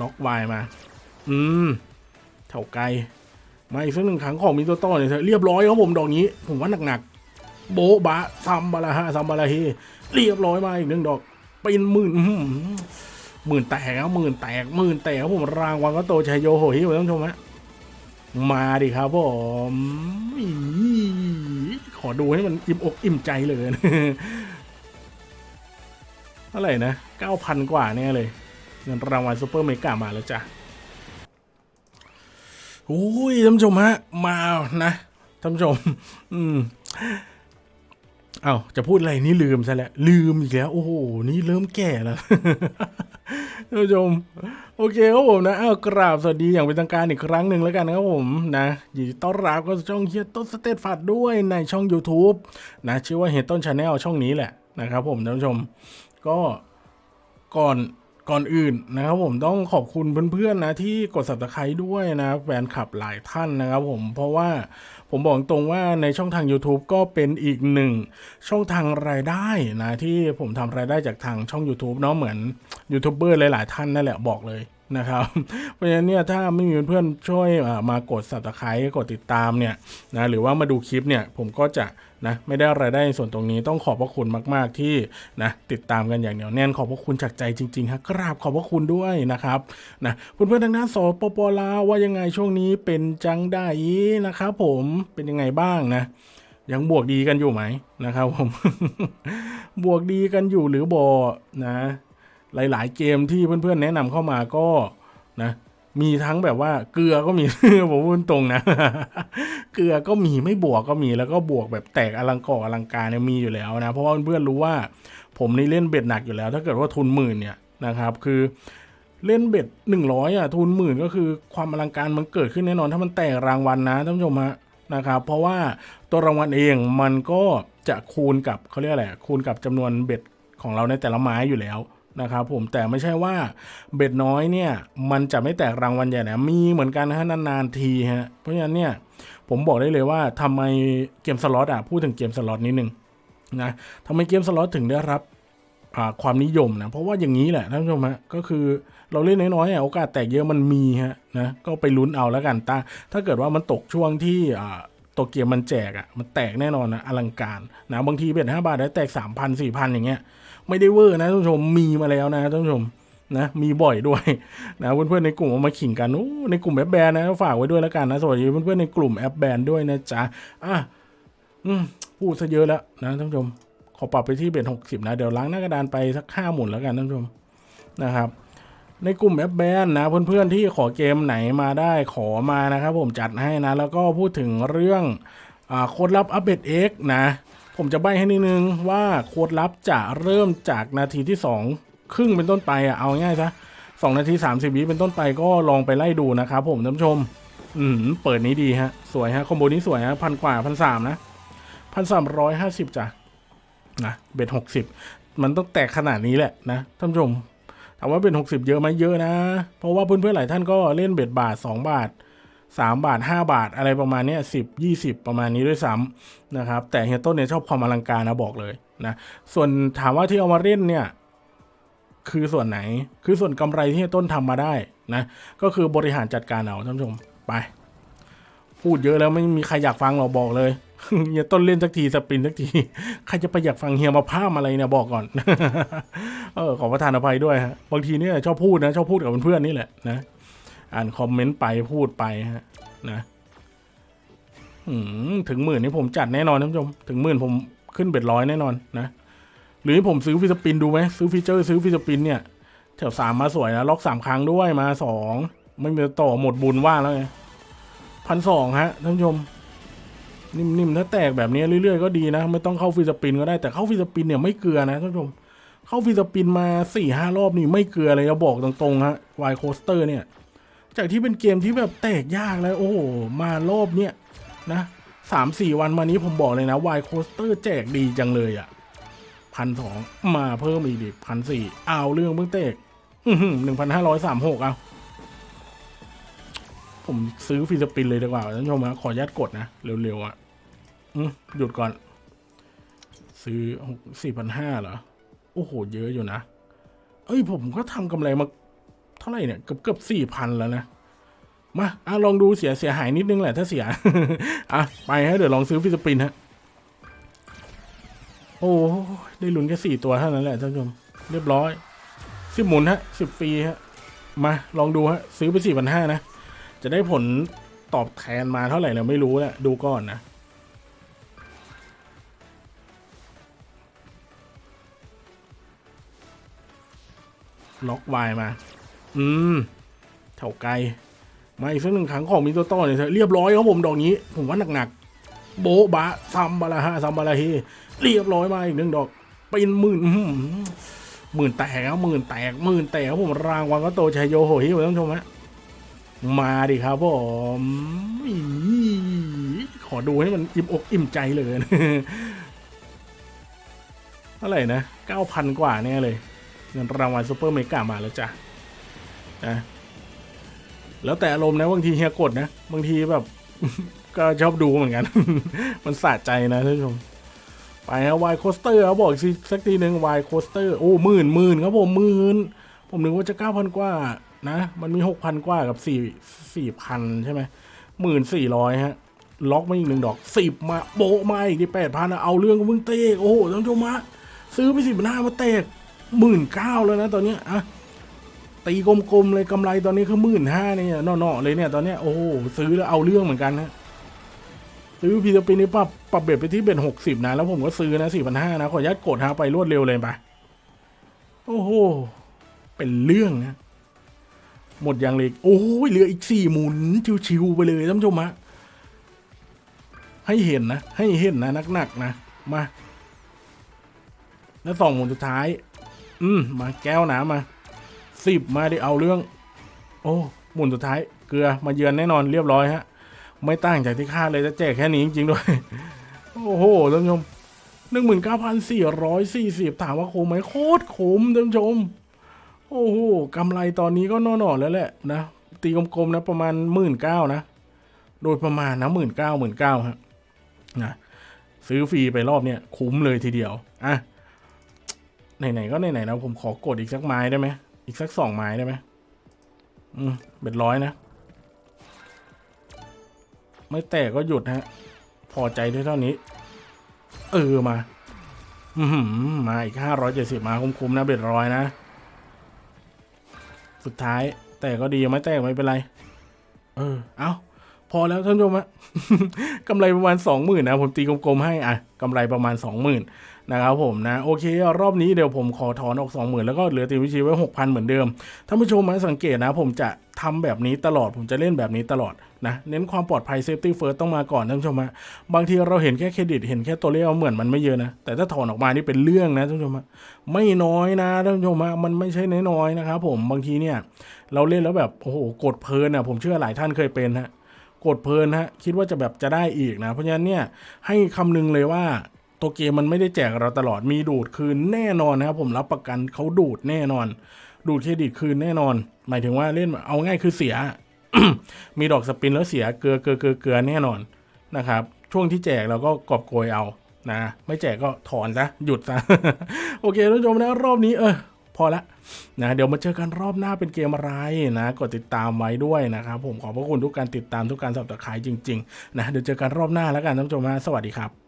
ล็อกวายมา อืมเท่าไกลมาอีกสักหนึ่งครั้งของมิโตโต้เนี่ยเถอะเรียบร้อยครับผมดอกนี้ ผมว่าหนักๆโบะบะซัมบาลาฮะซัมบาลาเฮเรียบร้อยมาอีกหนึ่งดอกเป็นหมื่นอื้อหือหมื่นแตกครับหมื่นแตกหมื่นแตกครับผมรางวัลก็โตชัยโยโหฮิวท่านผู้ชมฮะมาดิครับผมอี๋ขอดูให้มันอิ่มอกอิ่มใจเลยเท่าไหร่นะเก้าพันกว่าแน่เลย เงินรางวัล super mega มาแล้วจ้ะโอ้ยท่านผู้ชมฮะ มานะท่านผู้ชม อืมเอาจะพูดอะไรนี่ลืมซะแล้ว ลืมอีกแล้ว โอ้โห นี่เริ่มแก่แล้วท่านผู้ชม โอเคครับผมนะเอ้ากราบสวัสดีอย่างเป็นทางการอีกครั้งหนึ่งแล้วกันนะครับผมนะยินดีต้อนรับก็ช่องเฮียต้นสเตตฟัดด้วยในช่อง YouTube นะชื่อว่าเฮียต้นชาแนลช่องนี้แหละนะครับผมท่านผู้ชม ก็ก่อน ก่อนอื่นนะครับผมต้องขอบคุณเพื่อนๆนะที่กด subscribe ด้วยนะแฟนคลับหลายท่านนะครับผมเพราะว่าผมบอกตรงว่าในช่องทาง YouTube ก็เป็นอีกหนึ่งช่องทางรายได้นะที่ผมทำรายได้จากทางช่อง YouTube เนาะเหมือนยูทูบเบอร์หลายๆท่านนั่นแหละบอกเลยนะครับ เพราะฉะนั้นเนี่ยถ้าไม่มีเพื่อนช่วยมากด subscribe กดติดตามเนี่ยนะหรือว่ามาดูคลิปเนี่ยผมก็จะนะไม่ได้รายได้ส่วนตรงนี้ต้องขอบพระคุณมากๆที่นะติดตามกันอย่างเหนียวแน่นขอบพระคุณจากใจจริงๆครับกราบขอบพระคุณด้วยนะครับนะเพื่อนๆทางด้านสปปลาวว่ายังไงช่วงนี้เป็นจังได้นะครับผมเป็นยังไงบ้างนะ ยังบวกดีกันอยู่ไหมนะครับผมบวกดีกันอยู่หรือบอนะ หลาย ๆ เกมที่เพื่อนๆแนะนำเข้ามาก็นะมีทั้งแบบว่าเกลือก็มี ผมพูดตรงนะ เกลือก็มีไม่บวกก็มีแล้วก็บวกแบบแตกอลังกออลังการเนี่ยมีอยู่แล้วนะ เพราะว่าเพื่อนๆรู้ว่าผมนี่เล่นเบ็ดหนักอยู่แล้ว ถ้าเกิดว่าทุนหมื่นเนี่ยนะครับ คือเล่นเบ็ดหนึ่งร้อยอะทุนหมื่นก็คือความอลังการมันเกิดขึ้นแน่นอน ถ้ามันแตกรางวัลนะท่านผู้ชมฮะนะครับ เพราะว่าตัวรางวัลเองมันก็จะคูณกับเขาเรียกอะไรอะคูณกับจำนวนเบ็ดของเราในแต่ละไม้อยู่แล้ว นะครับผมแต่ไม่ใช่ว่า bet น้อยเนี่ยมันจะไม่แตกรางวัลใหญ่นะมีเหมือนกันนะฮะนานๆทีฮะเพราะฉะนั้นเนี่ยผมบอกได้เลยว่าทำไมเกมสล็อตอะพูดถึงเกมสล็อตนิดนึงนะทำไมเกมสล็อตถึงได้รับความนิยมนะเพราะว่าอย่างนี้แหละท่านผู้ชมฮะก็คือเราเล่นน้อยๆอะโอกาสแตกเยอะมันมีฮะนะก็ไปลุ้นเอาแล้วกันตาถ้าเกิดว่ามันตกช่วงที่ตัวเกมมันแจกอะมันแตกแน่นอนนะอลังการนะบางที bet ห้าบาทได้แตกสามพันสี่พันอย่างเงี้ย ไม่ได้เวอร์นะท่านผู้ชมมีมาแล้วนะท่านผู้ชมนะมีบ่อยด้วยนะเพื่อนๆในกลุ่มเอามาขิงกันโอ้ในกลุ่มแอปแบนนะฝากไว้ด้วยแล้วกันนะสวัสดีเพื่อนๆในกลุ่มแอปแบนด้วยนะจ๊ะอะอืมพูดซะเยอะแล้วนะท่านผู้ชมขอปรับไปที่ bet หกสิบนะ เดี๋ยวล้างหน้ากระดานไปสักห้าหมุนแล้วกันท่านผู้ชมนะครับ ในกลุ่มแอปแบนนะ เพื่อนๆที่ขอเกมไหนมาได้ขอมานะครับ ผมจัดให้นะ แล้วก็พูดถึงเรื่องอ่าโค้ดลับอัปเดต X นะ ผมจะใบให้นิดนึงว่าโค้ดลับจะเริ่มจากนาทีที่ 2 ครึ่งเป็นต้นไปอะเอาง่ายซะสองนาที 30 วิเป็นต้นไปก็ลองไปไล่ดูนะครับผมท่านผู้ชม อืมเปิดนี้ดีฮะ สวยฮะ คอมโบนี้สวยฮะพันกว่าพันสามนะพันสามร้อยห้าสิบจ้ะนะเบ็ดหกสิบมันต้องแตกขนาดนี้แหละนะท่านผู้ชมถามว่าเบ็ดหกสิบเยอะไหมเยอะนะ เพราะว่าเพื่อนๆหลายท่านก็เล่นเบ็ดบาทสองบาท สามบาทห้าบาทอะไรประมาณนี้สิบยี่สิบประมาณนี้ด้วยซ้ำนะครับ แต่เฮียต้นเนี่ยชอบความอลังการนะบอกเลยนะส่วนถามว่าที่เอามาเล่นเนี่ยคือส่วนไหนคือส่วนกำไรที่เฮียต้นทำมาได้นะก็คือบริหารจัดการเอาท่านผู้ชมไป พูดเยอะแล้วไม่มีใครอยากฟังเราบอกเลยเฮียต้นเล่นสักทีสปินสักทีใครจะไปอยากฟังเฮียมาพามอะไรเนี่ยบอกก่อน เออขอประทานอภัยด้วยฮะบางทีเนี่ยชอบพูดนะชอบพูดกับเพื่อนๆนี่แหละนะ อ่านคอมเมนต์ไปพูดไปฮะนะถึงหมื่นนี่ผมจัดแน่นอนท่านผู้ชม ถึงหมื่นผมขึ้น bet ร้อยแน่นอนนะ หรือผมซื้อ free spin ดูไหมซื้อฟีเจอร์ซื้อ free spin เนี่ยแถวสามมาสวยนะล็อกสามครั้งด้วยมาสองไม่มีต่อหมดบุญว่าแล้วไงพันสองฮะท่านผู้ชม นิ่มๆถ้าแตกแบบนี้เรื่อยๆก็ดีนะ ไม่ต้องเข้า free spin ก็ได้แต่เข้า free spin เนี่ยไม่เกลือนะท่านผู้ชมเข้า free spin มาสี่ห้ารอบนี่ไม่เกลือเลยจะบอกตรงๆฮะ Wild Coaster เนี่ย จากที่เป็นเกมที่แบบแตกยากแล้วโอ้โหมารอบเนี่ยนะสามสี่วันมานี้ผมบอกเลยนะ Wild Coaster แจกดีจังเลยอะ่ะพันสองมาเพิ่มอีกดิพันสี่เอาเรื่องเพิ่งเตกหนึ่งพันห้าร้อยสามหกเอา ผมซื้อ free spin เลยดีกว่าท่านชมนะขออนุญาตกดนะ เร็วๆอะ่ะหยุดก่อน ซื้อสี่พันห้าเหรอ โอ้โห เยอะอยู่นะ เอ้ยผมก็ทำกำไรมา ท่าไหร่เนี่ยเกือบเกือบสี่พันแล้วนะมาอะลองดูเสียเสียหายนิดนึงแหละถ้าเสีย อะ ไปฮะเดี๋ยวลองซื้อฟิสปินฮะ โอ้ได้ลุ้นแค่สี่ตัวเท่านั้นแหละท่านผู้ชมเรียบร้อยสิบหมุนฮะสิบฟรีฮะ มาลองดูฮะ ซื้อไปสี่พันห้านะ จะได้ผลตอบแทนมาเท่าไหร่เนี่ยไม่รู้แหละดูก่อนนะล็อกวายมา อืมเท่าไกลมาอีกสักหนึ่งครั้งของมิโตโต้เนี่ยเรียบร้อยครับผมดอกนี้ ผมว่าหนักๆโบบะซัมบาลาฮะซัมบาลาเฮเรียบร้อยมาอีกหนึ่งดอกเป็นหมื่นหมื่นแตกครับหมื่นแตกหมื่นแตกครับผมรางวัลก็โตชัยโยโหฮิวท่านผู้ชมฮะมาดิครับผมขอดูให้มันอิ่มอกอิ่มใจเลยเท่าไหร่นะเก้าพันกว่าแน่เลยเงินรางวัล super mega มาแล้วจ้ะ นะแล้วแต่อารมณ์นะบางทีเฮียกดนะบางทีแบบ ก็ชอบดูเหมือนกัน มันสะใจนะท่านผู้ชมไปฮะ Wild Coaster เขาบอกอีกสักทีหนึ่ง Wild Coaster โอ้หมื่นหมื่นครับผมหมื่นผมนึกว่าจะเก้าพันกว่านะ มันมีหกพันกว่ากับสี่สี่พันใช่ไหมหมื่นสี่ร้อยฮะ ล็อกมาอีกหนึ่งดอกสิบมาโบมาอีกที่แปดพันเอาเรื่องกับมึงเตะโอ้โหท่านผู้ชมฮะซื้อไปสิบหน้ามาเตะหมื่นเก้าแล้วนะตอนนี้ยอะ ตีกลมๆเลยกำไรตอนนี้คือหมื่นห้าเนี่ยเนาะๆเลยเนี่ยตอนเนี้ยโอ้โหซื้อแล้วเอาเรื่องเหมือนกันนะซื้อพีซปินนี่ปรับปรับเบ็ดไปที่เบ็ดหกสิบนะแล้วผมก็ซื้อนะสี่พันห้านะขออนุญาตกดฮะไปรวดเร็วเลยไปโอ้โหเป็นเรื่องนะหมดยังเลยโอ้ยเหลืออีกสี่หมุนชิวๆไปเลยท่านผู้ชมฮะให้เห็นนะ ให้เห็นนะหนักๆนะมาแล้วสองหมุนสุดท้าย อืมมาแก้วน้ำมา สิบมาได้เอาเรื่อง โอ้หมุนสุดท้ายเกลือมาเยือนแน่นอนเรียบร้อยฮะ ไม่ต่างจากที่คาดเลยจะแจกแค่นี้จริงๆด้วย โอ้โหท่านผู้ชมหนึ่งหมื่นเก้าพันสี่ร้อยสี่สิบถามว่าคุ้มไหมโคตรคุ้มท่านผู้ชม โอ้โหกำไรตอนนี้ก็นอนๆแล้วแหละนะ ตีกลมๆนะประมาณหมื่นเก้านะ โดยประมาณนะหมื่นเก้าหมื่นเก้าฮะนะซื้อฟรีไปรอบเนี้ยคุ้มเลยทีเดียว อะ ไหนๆก็ไหนๆนะผมขอกดอีกสักไม้ได้ไหม อีกสักสองไม้ได้ไหมอืมเบ็ดร้อยนะ ไม่แตกก็หยุดฮะ พอใจด้วยเท่านี้ เออมา อือหือมาอีกห้าร้อยเจ็ดสิบมาคุ้มๆนะ bet ร้อยนะ สุดท้าย แต่ก็ดียังไม่แตกไม่เป็นไร เออ เอาพอแล้วท่านผู้ชมฮะกำไรประมาณสองหมื่นนะ ผมตีกลมๆให้อะกำไรประมาณสองหมื่น นะครับผมนะโอเครอบนี้เดี๋ยวผมขอถอนออกสองหมื่นแล้วก็เหลือตีวิชีไว้หกพันเหมือนเดิมท่านผู้ชมมาสังเกตนะ ผมจะทำแบบนี้ตลอดผมจะเล่นแบบนี้ตลอดนะเน้นความปลอดภัย safety first ต้องมาก่อนท่านผู้ชมฮะบางทีเราเห็นแค่เครดิตเห็นแค่ตัวเลขเหมือนมันไม่เยอะนะ แต่ถ้าถอนออกมานี่เป็นเรื่องนะท่านผู้ชมฮะไม่น้อยนะท่านผู้ชมฮะมันไม่ใช่น้อยๆนะครับผมบางทีเนี่ย เราเล่นแล้วแบบโอ้โหกดเพลินอะผมเชื่อหลายท่านเคยเป็นฮะกดเพลินฮะคิดว่าจะแบบจะได้อีกนะ เพราะฉะนั้นเนี่ยให้คำนึงเลยว่า ตัวเกมมันไม่ได้แจกเราตลอดมีดูดคืนแน่นอนนะครับผมรับประกันเขาดูดแน่นอน ดูดเครดิตคืนแน่นอน หมายถึงว่าเล่นเอาง่ายคือเสีย มีดอกสปินแล้วเสียเกลือเกลือเกลือเกลือแน่นอนนะครับ ช่วงที่แจกเราก็กอบโกยเอานะไม่แจกก็ถอนซะหยุดซะโอเคท่านผู้ชมนะรอบนี้เออพอละนะเดี๋ยวมาเจอกันรอบหน้าเป็นเกมอะไรนะกดติดตามไว้ด้วยนะครับผมขอบพระคุณทุกการติดตามทุกการสับตะไคร้จริงๆนะเดี๋ยวเจอกันรอบหน้าแล้วกันท่านผู้ชมนะสวัสดีครับ